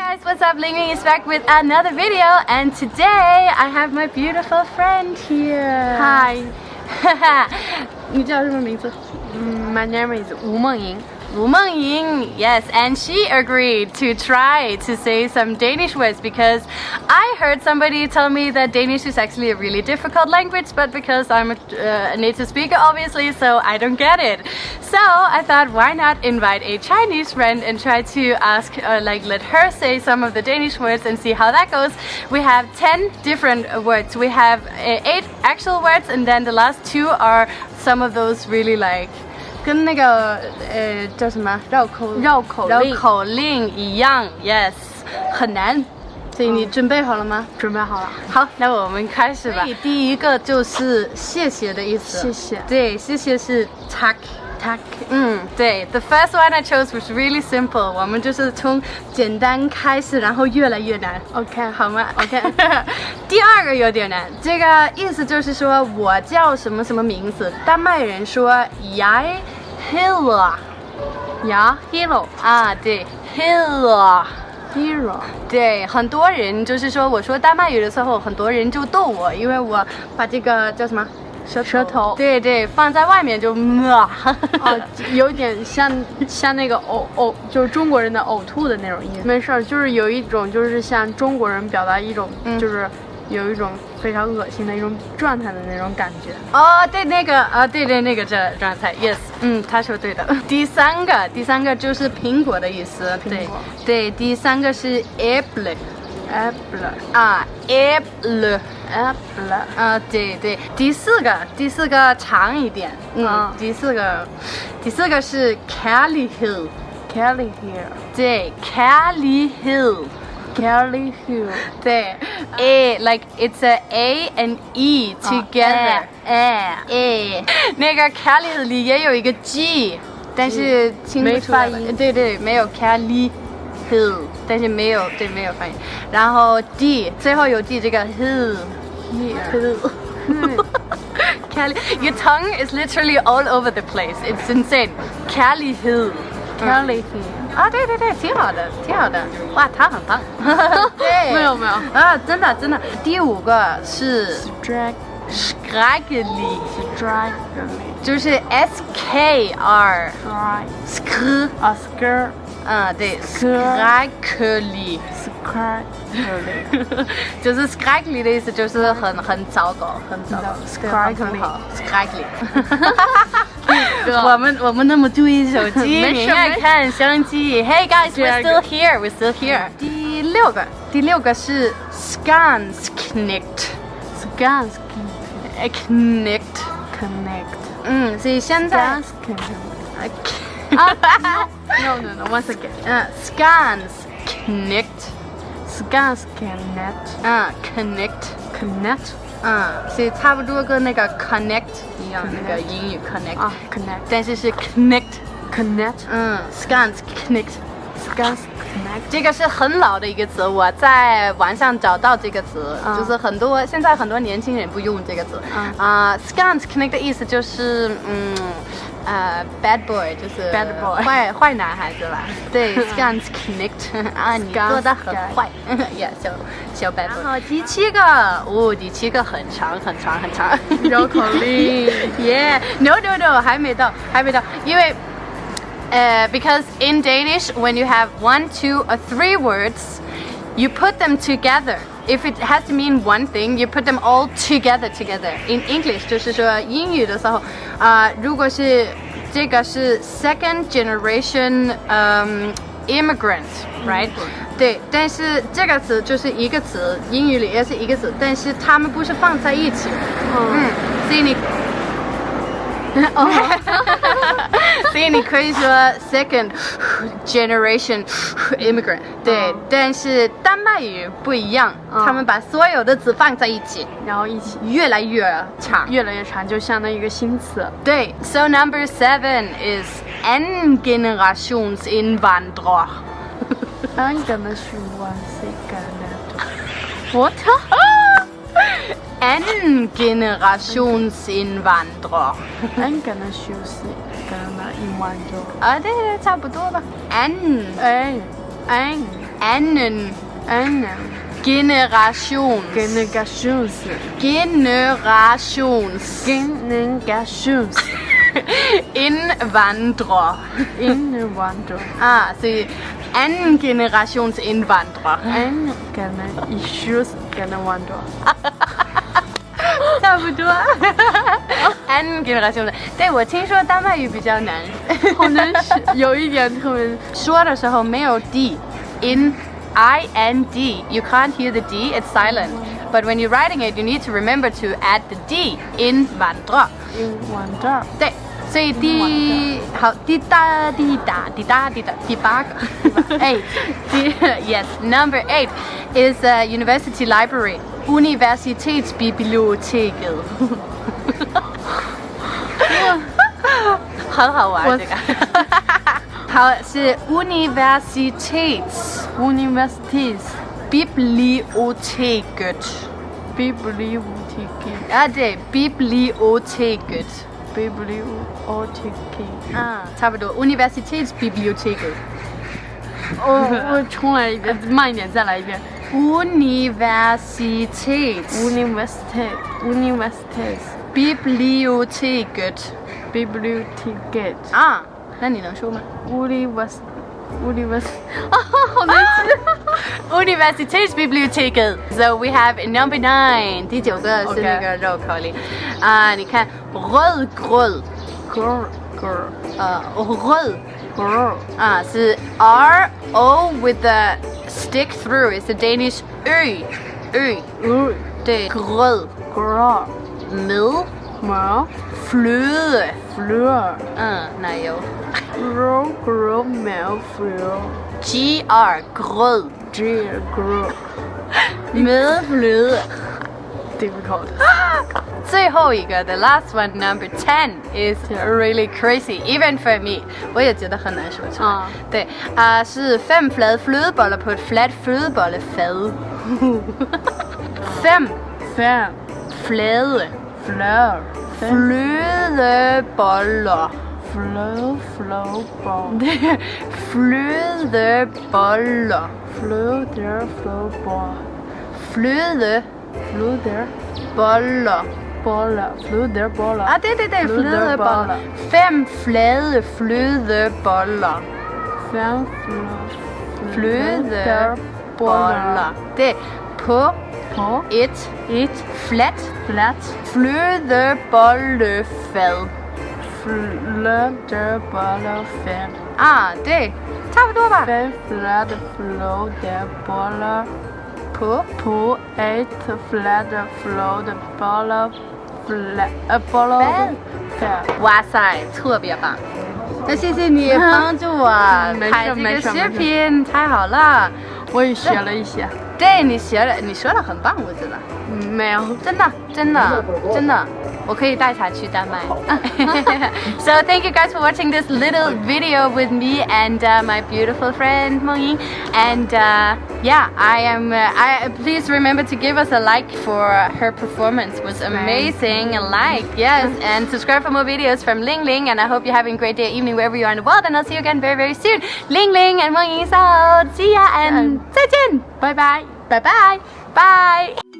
guys, what's up? Ling Ling is back with another video and today I have my beautiful friend here. Hi, 你叫什么名字？ mm, my name is Wu Mengying. Wu Mengying, yes, and she agreed to try to say some Danish words because I heard somebody tell me that Danish is actually a really difficult language, but because I'm a, uh, a native speaker, obviously, so I don't get it. So I thought, why not invite a Chinese friend and try to ask, uh, like, let her say some of the Danish words and see how that goes. We have 10 different words. We have uh, 8 actual words, and then the last two are some of those really like 跟那个呃叫什么绕口绕口令绕口令一样，yes，很难。所以你准备好了吗？准备好了。好，那我们开始吧。第一个就是谢谢的意思。谢谢对，谢谢是 tak。Tak. 嗯，对，the first one I chose was really simple。我们就是从简单开始，然后越来越难。OK，好吗？OK。第二个有点难，这个意思就是说我叫什么什么名字。丹麦人说 hero, 啊，对，heter。hero. 对，很多人就是说，我说丹麦语的时候，很多人就逗我，因为我把这个叫什么舌舌头。对对，放在外面就啊，哦，有点像像那个呕呕，就是中国人的呕吐的那种意思。没事儿，就是有一种就是像中国人表达一种，嗯。就是有一种非常恶心的一种状态的那种感觉。哦，对，那个啊，对对，那个这状态，yes，嗯，他说对的。第三个，第三个就是苹果的意思，对果。对，第三个是 apple，apple 啊 Apple, 啊对对，第四个，第四个长一点，嗯，啊第四个，第四个是 Kelly Hill，Kelly Hill，对，Kelly Hill，Kelly Hill，对，a like it's a a and e together，a a，，那个 Hill 里也有一个 g，但是听不出来没发音对对，没有 Kelly Hill，但是没有对没有发音，然后 d 最后有 d 这个 hill。Here. Cali, your tongue is literally all over the place. It's insane. Cali Hill. Kelly here. 啊，对对对，挺好的，挺好的。哇，他很棒。对，没有没有啊，真的真的。第五个是 Drag, Skagli， drag, 就是 S K R drag. Sk， A skirt, 嗯，对 Skr- ，Skagli， skirt, really. 就是 Skagli 的意思，就是很很糟糕，很糟糕 Skagli 很不好 Skagli。我们我们那么注意手机，没事你应该看相机。Hey guys, 第 we're 二 still 个 here, we're still here。第六个，第六个是 Skansknikt。 Scan, Knikt。 connect. 嗯，所以现在 Scan, connect. 啊 No, no, no. Once again. 嗯，Skansknikt。 Scan, connect. 嗯，Connect。 Connect. 嗯，所以差不多跟那个 connect 一样，那个英语 connect，、啊，connect. 但是是 connect， Connect. 嗯，scans connect， Scan, connect. 这个是很老的一个词，我在网上找到这个词，嗯。就是很多现在很多年轻人不用这个词，嗯。啊、s c a n s connect 的意思就是嗯。呃、b a d boy 就是 Bad boy 坏坏男孩子吧？对，scans connect 啊，你做的很坏，yeah，小小 bad boy。然后第七个，哦，第七个很长很长很长，绕口令。Yeah，no no no，还没到，还没到，因为 呃、b e c a u s e in Danish when you have one, two or three words, you put them together. If it has to mean one thing, you put them all together together. In English，就是说英语的时候，啊、如果是这个是 second generation，嗯、immigrant，right？对，但是这个词就是一个词，英语里也是一个词，但是它们不是放在一起的。嗯，所以你， 所以你可以说 second generation immigrant，对，嗯但是丹麦语不一样，嗯他们把所有的字放在一起，然后一起越来越长。越来越长，就相当于一个新词。对，so number seven is en generationsinvandrer。 I'm gonna shoot one second. What? anden generations indvandrer. anden generations indvandrer. Og det er det, tager på døde. Anden. Anden. Anden. Anden. Anden. Generations. Generations. Generations. Generations. Indvandrer. Indvandrer. Ah, se. Anden generations indvandrer. Anden generations indvandrer. 差不多。anden generation 的，对我听说丹麦语比较难，好难写，有一点特别。说的时候没有 d in i n d you can't hear the d it's silent but when you're writing it you need to remember to add the d in vandra 英文这儿对，所以第好滴答滴答滴答滴答第八个 eight 第 yes number eight is a university library universitetsbiblioteket 很好玩我这个。好，是 universitets universities biblioteket bibliotek 啊，对，biblioteket bibliotek。啊，差不多，universitetsbiblioteket。哦，我重来一遍，慢一点，再来一遍。 Universitets Universitet universities biblioteket bibliotek 啊，那你能说吗 univers univers 啊，好难记。 ？Universitetsbiblioteket。So we have number nine，第九个是 OK 那个绕口令啊，你看 rødgrød， girl girl 呃 rød girl 啊是 R O with the Stick through is the Danish ø. Ø. ø. Det er grød. Grød. Med. Med. Fløde. Fløde. Uh, nej jo. Grød, grød, med fløde. GR. Grød. GR. Grød. med fløde difficult 最后一个，the last one, number ten, is really crazy, even for me. 我也觉得很难说出来。啊对啊、是 fem flade flødeboller på et fladt flødebollefad. fem fan flade fleur flødeboller. fleur fleur ball flødeboller. fleur der fleur Flew there boller. Boller. Flew there boller. Ah, det er det der flødeboller. Fem flade fløde flødeboller. Fem fløde flødeboller. Det er på på et, et flat, flat flødebollefad. Flødebollefad. Ah, det. Tak for du var. Fem flade fløde flødeboller. Flatte flødeboller flat øh, boller fem 哇塞，特别棒！那谢谢你帮助我 拍这个视频，太好了。我也学了一些对你学了，你说了很棒，我觉得。嗯没有。真的，真的，真的，我可以带他去丹麦。So thank you guys for watching this little video with me and uh, my beautiful friend Mengying. And uh, yeah, I am. Uh, I please remember to give us a like for her performance. It was amazing. A like, yes, and subscribe for more videos from Ling Ling. And I hope you're having a great day, evening, wherever you are in the world. And I'll see you again very, very soon. Ling Ling and Mengying out. See ya and 再见. Bye bye. Bye bye. Bye.